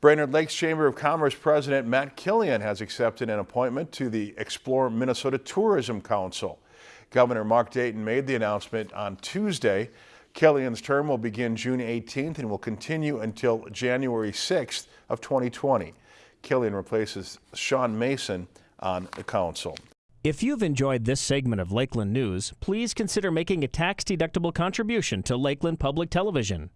Brainerd Lakes Chamber of Commerce President Matt Killian has accepted an appointment to the Explore Minnesota Tourism Council. Governor Mark Dayton made the announcement on Tuesday. Killian's term will begin June 18th and will continue until January 6th of 2020. Killian replaces Sean Mason on the council. If you've enjoyed this segment of Lakeland News, please consider making a tax-deductible contribution to Lakeland Public Television.